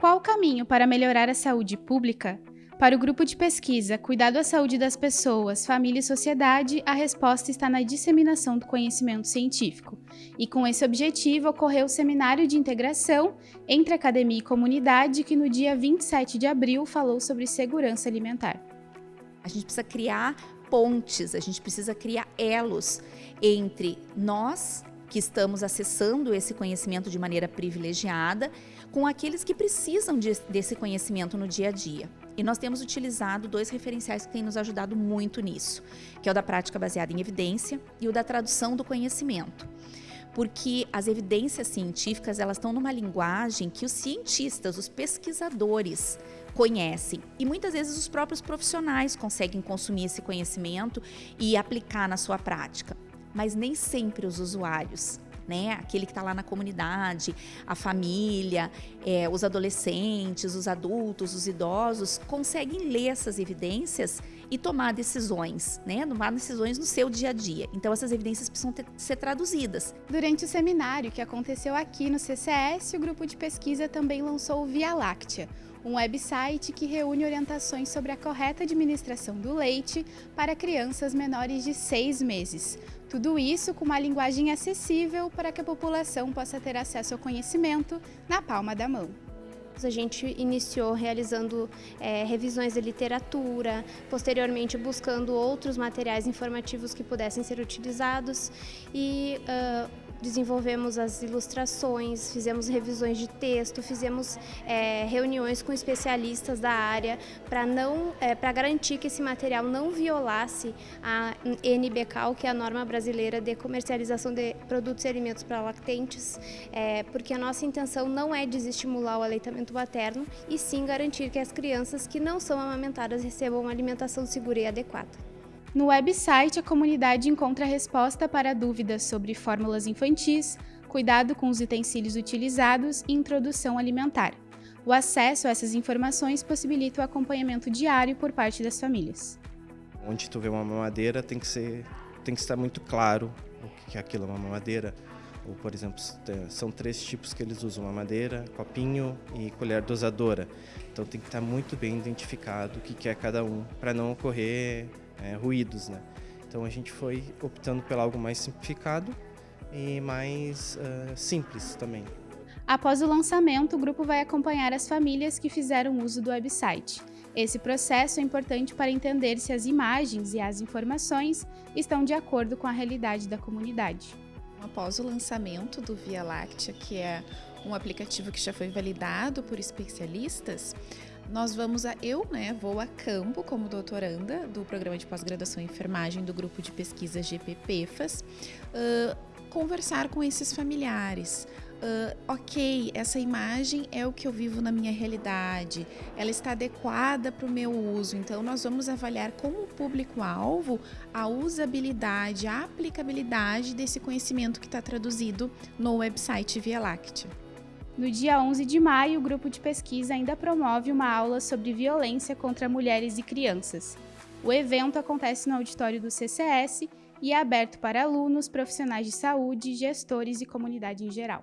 Qual o caminho para melhorar a saúde pública? Para o grupo de pesquisa Cuidado à Saúde das Pessoas, Família e Sociedade, a resposta está na disseminação do conhecimento científico. E com esse objetivo ocorreu o Seminário de Integração entre Academia e Comunidade, que no dia 27 de abril falou sobre segurança alimentar. A gente precisa criar pontes, a gente precisa criar elos entre nós, que estamos acessando esse conhecimento de maneira privilegiada, com aqueles que precisam de, desse conhecimento no dia a dia. E nós temos utilizado dois referenciais que têm nos ajudado muito nisso, que é o da prática baseada em evidência e o da tradução do conhecimento. Porque as evidências científicas, elas estão numa linguagem que os cientistas, os pesquisadores conhecem. E muitas vezes os próprios profissionais conseguem consumir esse conhecimento e aplicar na sua prática mas nem sempre os usuários. Né? Aquele que está lá na comunidade, a família, é, os adolescentes, os adultos, os idosos, conseguem ler essas evidências e tomar decisões, né? Tomar decisões no seu dia a dia. Então essas evidências precisam ter, ser traduzidas. Durante o seminário que aconteceu aqui no CCS, o grupo de pesquisa também lançou o Via Láctea, um website que reúne orientações sobre a correta administração do leite para crianças menores de seis meses. Tudo isso com uma linguagem acessível para que a população possa ter acesso ao conhecimento na palma da mão. A gente iniciou realizando é, revisões de literatura, posteriormente buscando outros materiais informativos que pudessem ser utilizados e uh, desenvolvemos as ilustrações, fizemos revisões de texto, fizemos é, reuniões com especialistas da área para não é, para garantir que esse material não violasse a NBCAL, que é a norma brasileira de comercialização de produtos e alimentos para lactentes, é, porque a nossa intenção não é desestimular o aleitamento materno e sim garantir que as crianças que não são amamentadas recebam uma alimentação segura e adequada. No website, a comunidade encontra resposta para dúvidas sobre fórmulas infantis, cuidado com os utensílios utilizados e introdução alimentar. O acesso a essas informações possibilita o acompanhamento diário por parte das famílias. Onde tu vê uma mamadeira tem que ser tem que estar muito claro o que é aquilo, uma mamadeira. Ou, por exemplo, são três tipos que eles usam, mamadeira, copinho e colher dosadora. Então tem que estar muito bem identificado o que é cada um, para não ocorrer é, ruídos, né? Então a gente foi optando por algo mais simplificado e mais uh, simples também. Após o lançamento, o grupo vai acompanhar as famílias que fizeram uso do website. Esse processo é importante para entender se as imagens e as informações estão de acordo com a realidade da comunidade. Após o lançamento do Via Láctea, que é um aplicativo que já foi validado por especialistas, nós vamos a eu, né, vou a campo como doutoranda do programa de pós-graduação em enfermagem do grupo de pesquisa GPPFAS, uh, conversar com esses familiares. Uh, ok, essa imagem é o que eu vivo na minha realidade, ela está adequada para o meu uso, então nós vamos avaliar como público-alvo a usabilidade, a aplicabilidade desse conhecimento que está traduzido no website Via Láctea. No dia 11 de maio, o grupo de pesquisa ainda promove uma aula sobre violência contra mulheres e crianças. O evento acontece no auditório do CCS e é aberto para alunos, profissionais de saúde, gestores e comunidade em geral.